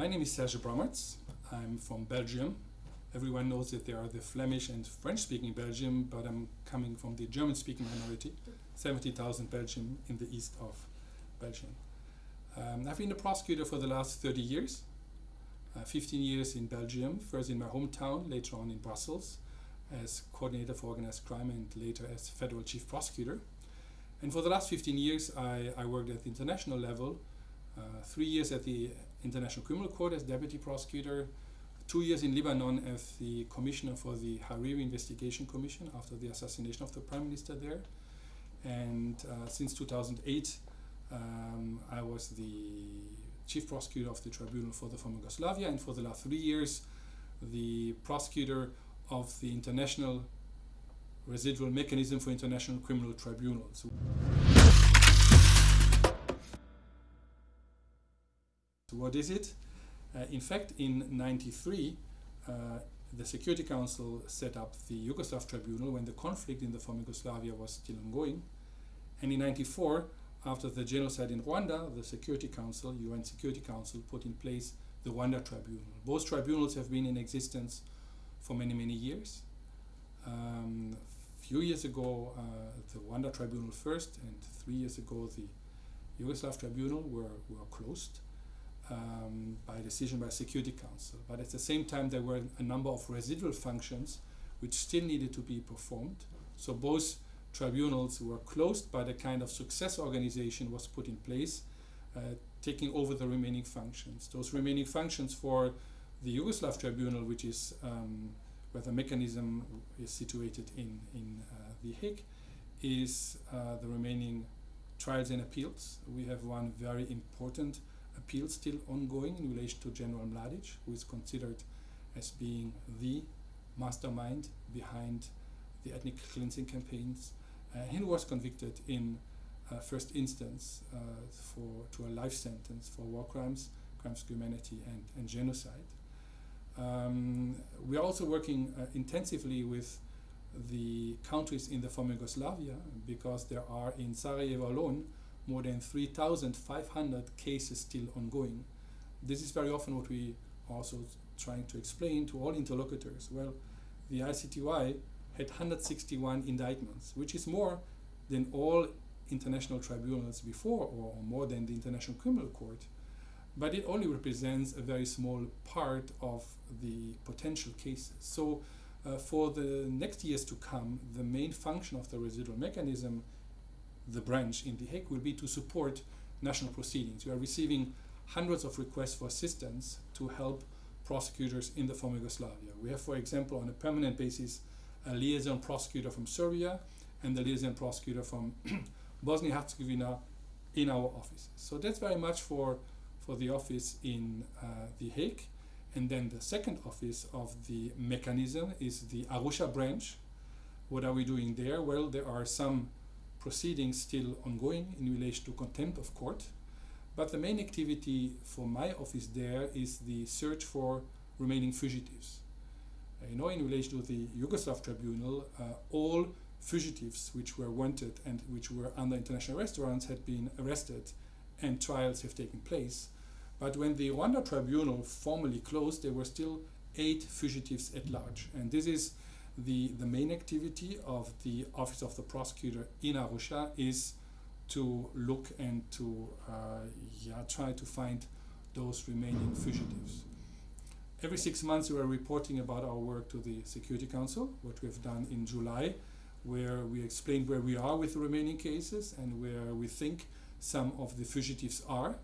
my name is Serge Brammertz. I'm from Belgium. Everyone knows that there are the Flemish and French-speaking Belgium, but I'm coming from the German-speaking minority, 70,000 Belgium in the east of Belgium. Um, I've been a prosecutor for the last 30 years, uh, 15 years in Belgium, first in my hometown, later on in Brussels, as coordinator for organized crime and later as federal chief prosecutor. And for the last 15 years, I, I worked at the international level, uh, three years at the International Criminal Court as deputy prosecutor, two years in Lebanon as the commissioner for the Hariri Investigation Commission after the assassination of the prime minister there. And uh, since 2008, um, I was the chief prosecutor of the tribunal for the former Yugoslavia, and for the last three years, the prosecutor of the International Residual Mechanism for International Criminal Tribunals. So what is it? Uh, in fact, in 93, uh, the Security Council set up the Yugoslav Tribunal when the conflict in the former Yugoslavia was still ongoing. And in 94, after the genocide in Rwanda, the Security Council, UN Security Council, put in place the Rwanda Tribunal. Both tribunals have been in existence for many, many years. Um, a few years ago, uh, the Rwanda Tribunal first, and three years ago, the Yugoslav Tribunal were, were closed um, by decision by Security Council. But at the same time, there were a number of residual functions which still needed to be performed. So both tribunals were closed, but a kind of success organization was put in place, uh, taking over the remaining functions. Those remaining functions for the Yugoslav Tribunal, which is um, where the mechanism is situated in, in uh, The Hague, is uh, the remaining trials and appeals. We have one very important appeal still ongoing in relation to General Mladic, who is considered as being the mastermind behind the ethnic cleansing campaigns. Uh, he was convicted in uh, first instance uh, for to a life sentence for war crimes, crimes of humanity, and, and genocide. Um, we are also working uh, intensively with the countries in the former Yugoslavia because there are in Sarajevo alone more than 3,500 cases still ongoing. This is very often what we also trying to explain to all interlocutors. Well, the ICTY had 161 indictments, which is more than all international tribunals before or, or more than the International Criminal Court. But it only represents a very small part of the potential cases. So uh, for the next years to come, the main function of the residual mechanism the branch in The Hague will be to support national proceedings. We are receiving hundreds of requests for assistance to help prosecutors in the former Yugoslavia. We have, for example, on a permanent basis, a liaison prosecutor from Serbia and the liaison prosecutor from Bosnia-Herzegovina in our office. So that's very much for, for the office in uh, The Hague. And then the second office of the mechanism is the Arusha branch. What are we doing there? Well, there are some proceedings still ongoing in relation to contempt of court. But the main activity for my office there is the search for remaining fugitives. Uh, you know, in relation to the Yugoslav tribunal, uh, all fugitives which were wanted and which were under international arrest warrants had been arrested and trials have taken place. But when the Rwanda tribunal formally closed, there were still eight fugitives at large. And this is the, the main activity of the Office of the Prosecutor in Arusha is to look and to uh, yeah, try to find those remaining fugitives. Every six months we are reporting about our work to the Security Council, what we have done in July, where we explain where we are with the remaining cases and where we think some of the fugitives are,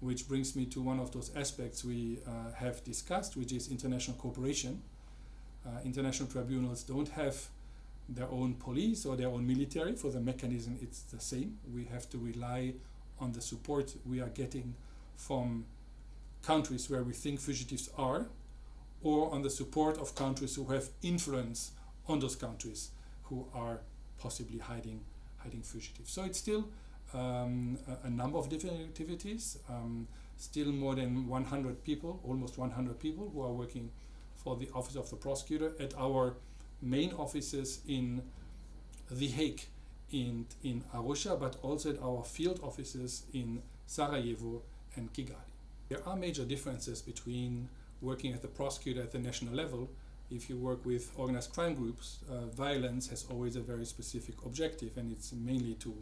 which brings me to one of those aspects we uh, have discussed, which is international cooperation international tribunals don't have their own police or their own military. For the mechanism, it's the same. We have to rely on the support we are getting from countries where we think fugitives are, or on the support of countries who have influence on those countries who are possibly hiding hiding fugitives. So it's still um, a, a, number of different activities, um, still more than 100 people, almost 100 people who are working for the Office of the Prosecutor at our main offices in The Hague in, in Arusha, but also at our field offices in Sarajevo and Kigali. There are major differences between working as the prosecutor at the national level. If you work with organized crime groups, uh, violence has always a very specific objective, and it's mainly to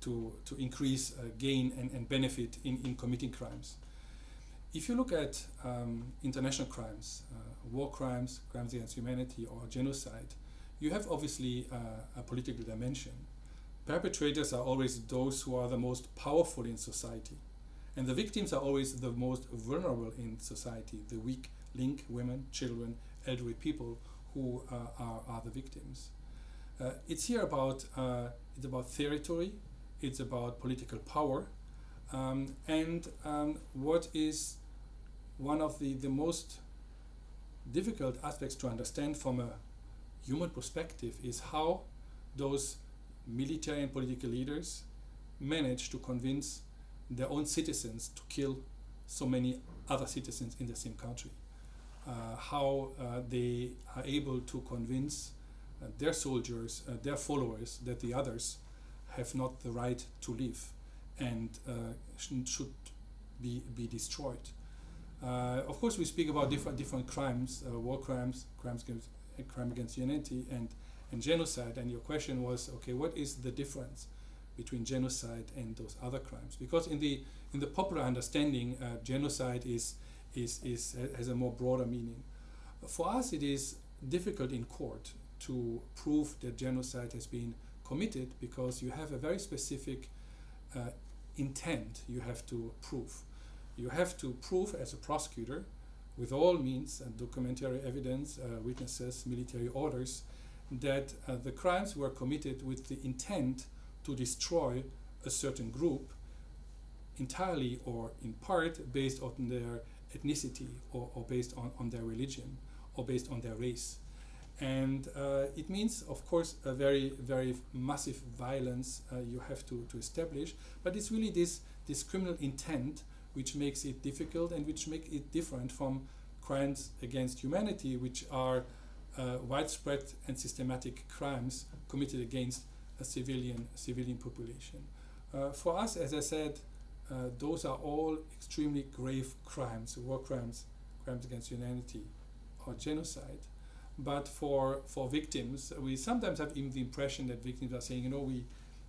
to, to increase uh, gain and, and benefit in, in committing crimes. If you look at um, international crimes, uh, war crimes, crimes against humanity, or genocide, you have obviously uh, a political dimension. Perpetrators are always those who are the most powerful in society. And the victims are always the most vulnerable in society, the weak link, women, children, elderly people who uh, are, are the victims. Uh, it's here about, uh, it's about territory, it's about political power, um, and um, what is one of the, the most difficult aspects to understand from a human perspective is how those military and political leaders manage to convince their own citizens to kill so many other citizens in the same country. Uh, how uh, they are able to convince uh, their soldiers, uh, their followers, that the others have not the right to live and uh, sh should be, be destroyed. Uh, of course, we speak about different different crimes, uh, war crimes, crimes against, crime against humanity, and and genocide. And your question was, okay, what is the difference between genocide and those other crimes? Because in the in the popular understanding, uh, genocide is is is has a more broader meaning. For us, it is difficult in court to prove that genocide has been committed because you have a very specific uh, intent you have to prove you have to prove as a prosecutor with all means and documentary evidence, uh, witnesses, military orders, that uh, the crimes were committed with the intent to destroy a certain group entirely or in part based on their ethnicity or, or based on, on their religion or based on their race. And uh, it means, of course, a very, very massive violence uh, you have to, to establish, but it's really this, this criminal intent which makes it difficult and which make it different from crimes against humanity, which are uh, widespread and systematic crimes committed against a civilian civilian population. Uh, for us, as I said, uh, those are all extremely grave crimes, war crimes, crimes against humanity, or genocide. But for for victims, we sometimes have even the impression that victims are saying, you know, we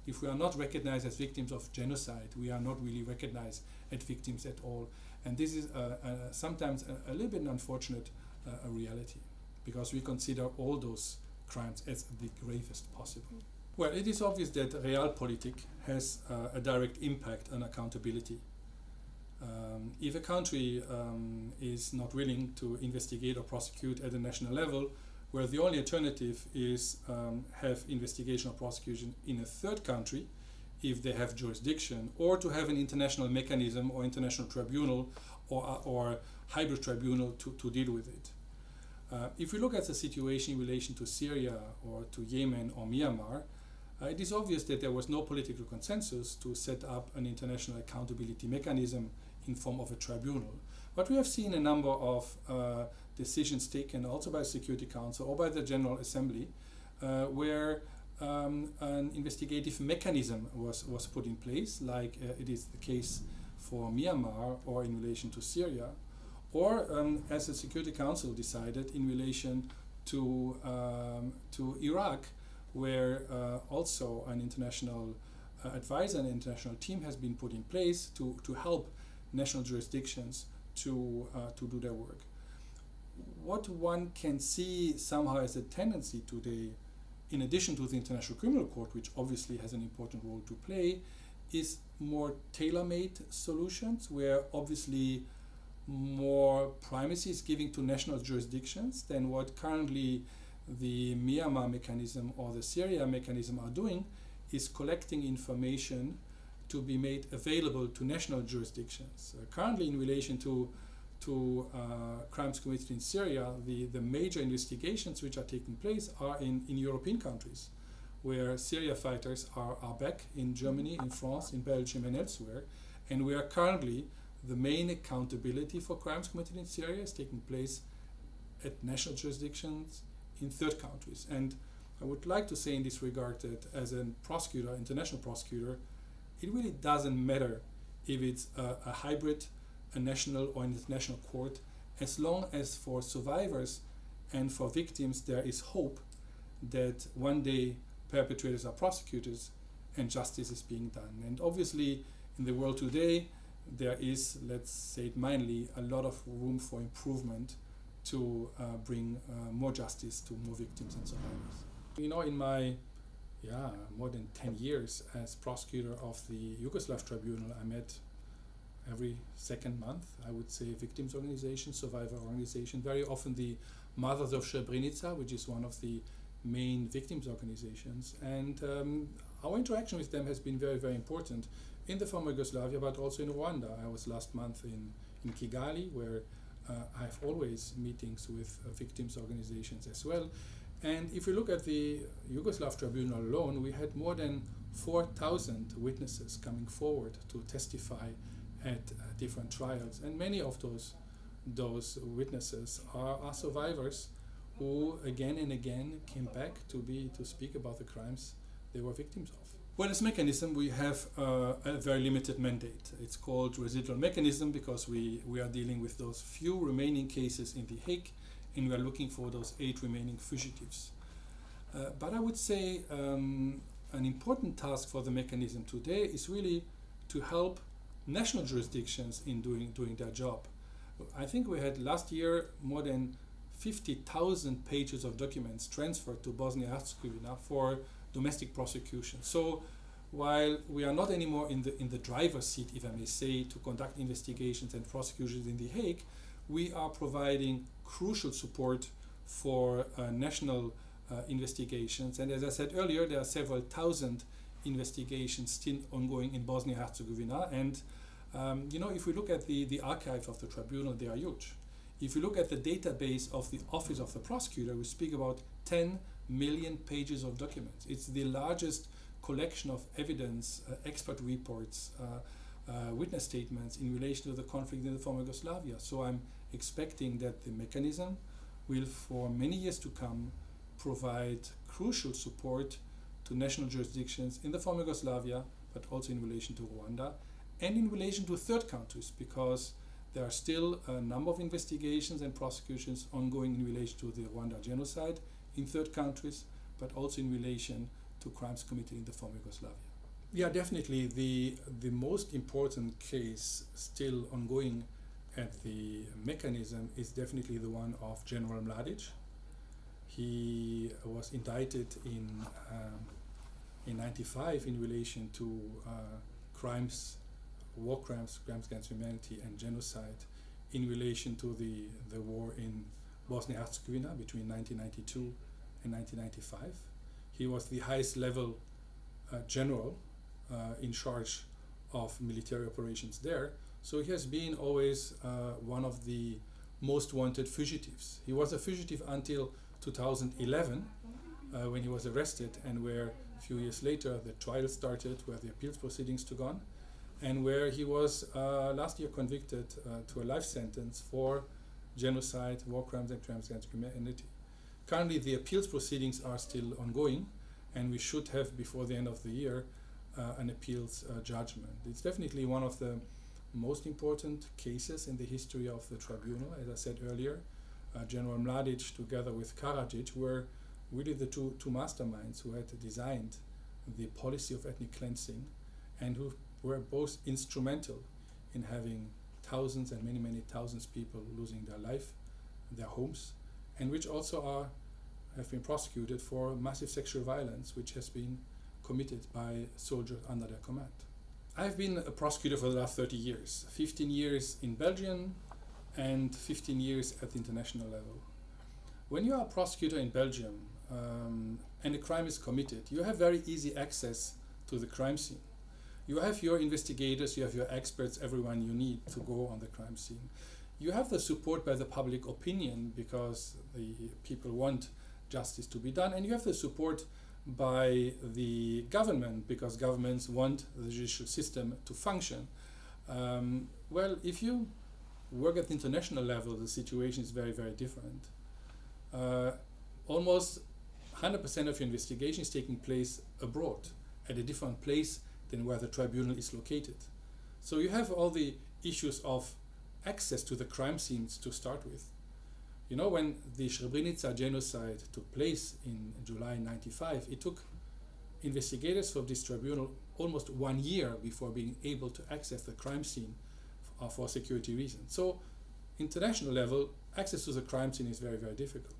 if we are not recognized as victims of genocide, we are not really recognized as victims at all. And this is uh, uh, sometimes a, a, little bit unfortunate uh, reality because we consider all those crimes as the gravest possible. Well, it is obvious that realpolitik has uh, a direct impact on accountability. Um, if a country um, is not willing to investigate or prosecute at the national level, where the only alternative is um, have investigation or prosecution in a third country if they have jurisdiction or to have an international mechanism or international tribunal or, uh, or hybrid tribunal to, to deal with it. Uh, if we look at the situation in relation to Syria or to Yemen or Myanmar, uh, it is obvious that there was no political consensus to set up an international accountability mechanism in form of a tribunal. But we have seen a number of uh, decisions taken also by Security Council or by the General Assembly uh, where um, an investigative mechanism was, was put in place, like uh, it is the case for Myanmar or in relation to Syria, or um, as the Security Council decided in relation to, um, to Iraq, where uh, also an international uh, advisor and international team has been put in place to, to help national jurisdictions to, uh, to do their work what one can see somehow as a tendency today, in addition to the International Criminal Court, which obviously has an important role to play, is more tailor-made solutions where obviously more primacy is given to national jurisdictions than what currently the Myanmar mechanism or the Syria mechanism are doing is collecting information to be made available to national jurisdictions. Uh, currently in relation to to uh, crimes committed in Syria, the, the major investigations which are taking place are in, in European countries, where Syria fighters are, are back in Germany, in France, in Belgium, and elsewhere. And we are currently, the main accountability for crimes committed in Syria is taking place at national jurisdictions in third countries. And I would like to say in this regard that as a prosecutor, international prosecutor, it really doesn't matter if it's a, a hybrid a national or international court as long as for survivors and for victims there is hope that one day perpetrators are prosecuted and justice is being done. And obviously, in the world today, there is, let's say it mildly, a lot of room for improvement to uh, bring uh, more justice to more victims and survivors. You know, in my yeah more than 10 years as prosecutor of the Yugoslav Tribunal, I met every second month, I would say, victims organization, survivor organization, very often the Mothers of Srebrenica, which is one of the main victims organizations. And um, our interaction with them has been very, very important in the former Yugoslavia, but also in Rwanda. I was last month in, in Kigali, where uh, I have always meetings with uh, victims organizations as well. And if we look at the Yugoslav tribunal alone, we had more than 4,000 witnesses coming forward to testify at uh, different trials. And many of those, those witnesses are, are survivors who again and again came back to be to speak about the crimes they were victims of. Well, as mechanism, we have uh, a very limited mandate. It's called residual mechanism because we, we are dealing with those few remaining cases in The Hague and we are looking for those eight remaining fugitives. Uh, but I would say um, an important task for the mechanism today is really to help national jurisdictions in doing, doing their job. I think we had last year more than 50,000 pages of documents transferred to Bosnia-Herzegovina for domestic prosecution. So while we are not anymore in the, in the driver's seat, if I may say, to conduct investigations and prosecutions in The Hague, we are providing crucial support for uh, national uh, investigations. And as I said earlier, there are several thousand investigations still ongoing in Bosnia-Herzegovina. And um, you know, if we look at the, the archive of the tribunal, they are huge. If you look at the database of the Office of the Prosecutor, we speak about 10 million pages of documents. It's the largest collection of evidence, uh, expert reports, uh, uh, witness statements in relation to the conflict in the former Yugoslavia. So I'm expecting that the mechanism will, for many years to come, provide crucial support to national jurisdictions in the former Yugoslavia, but also in relation to Rwanda, and in relation to third countries, because there are still a number of investigations and prosecutions ongoing in relation to the Rwanda genocide in third countries, but also in relation to crimes committed in the former Yugoslavia. Yeah, definitely the, the most important case still ongoing at the mechanism is definitely the one of General Mladic. He was indicted in, um, in 95 in relation to uh, crimes war crimes, crimes against humanity, and genocide in relation to the, the war in Bosnia-Herzegovina between 1992 and 1995. He was the highest level uh, general uh, in charge of military operations there. So he has been always uh, one of the most wanted fugitives. He was a fugitive until 2011 uh, when he was arrested and where a few years later the trial started where the appeals proceedings took on and where he was uh, last year convicted uh, to a life sentence for genocide, war crimes, and crimes against humanity. Currently, the appeals proceedings are still ongoing, and we should have, before the end of the year, uh, an appeals uh, judgment. It's definitely one of the most important cases in the history of the tribunal. As I said earlier, Uh, General Mladic, together with Karadzic, were really the two, two masterminds who had designed the policy of ethnic cleansing and who were both instrumental in having thousands and many, many thousands people losing their life, their homes, and which also are have been prosecuted for massive sexual violence, which has been committed by soldiers under their command. I've been a prosecutor for the last 30 years, 15 years in Belgium and 15 years at the international level. When you are a prosecutor in Belgium um, and a crime is committed, you have very easy access to the crime scene you have your investigators, you have your experts, everyone you need to go on the crime scene. You have the support by the public opinion because the people want justice to be done, and you have the support by the government because governments want the judicial system to function. Um, well, if you work at the international level, the situation is very, very different. Uh, almost 100% of your investigation is taking place abroad, at a different place than where the tribunal is located. So you have all the issues of access to the crime scenes to start with. You know, when the Srebrenica genocide took place in July 95, it took investigators of this tribunal almost one year before being able to access the crime scene for security reasons. So, international level, access to the crime scene is very, very difficult.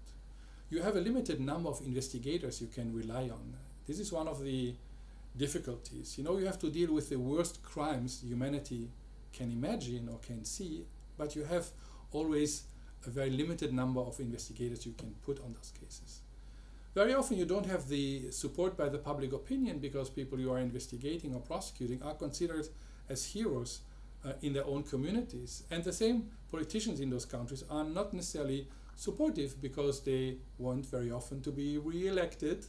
You have a limited number of investigators you can rely on. This is one of the difficulties. You know, you have to deal with the worst crimes humanity can imagine or can see, but you have always a very limited number of investigators you can put on those cases. Very often you don't have the support by the public opinion because people you are investigating or prosecuting are considered as heroes uh, in their own communities. And the same politicians in those countries are not necessarily supportive because they want very often to be re-elected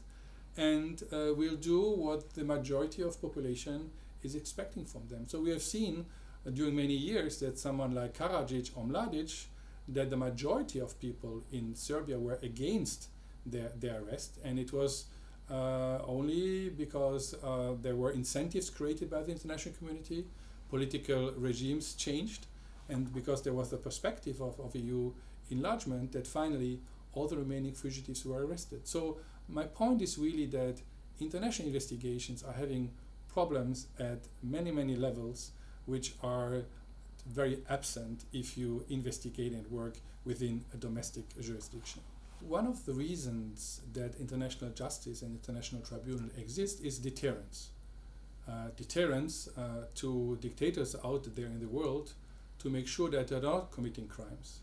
and uh, will do what the majority of population is expecting from them. So we have seen uh, during many years that someone like Karadzic or Mladic, that the majority of people in Serbia were against their, their arrest and it was uh, only because uh, there were incentives created by the international community, political regimes changed and because there was the perspective of, of EU enlargement that finally all the remaining fugitives were arrested. So my point is really that international investigations are having problems at many, many levels which are very absent if you investigate and work within a domestic jurisdiction. One of the reasons that international justice and international tribunal exist is deterrence. Uh, deterrence uh, to dictators out there in the world to make sure that they're not committing crimes.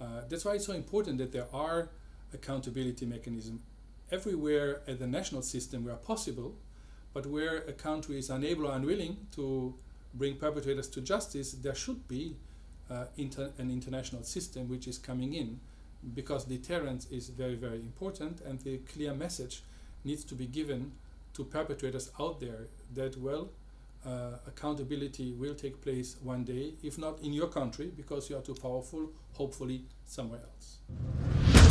Uh, that's why it's so important that there are accountability mechanisms everywhere at the national system where possible, but where a country is unable or unwilling to bring perpetrators to justice, there should be uh, inter an international system which is coming in because deterrence is very, very important and the clear message needs to be given to perpetrators out there that, well, uh, accountability will take place one day, if not in your country because you are too powerful, hopefully somewhere else.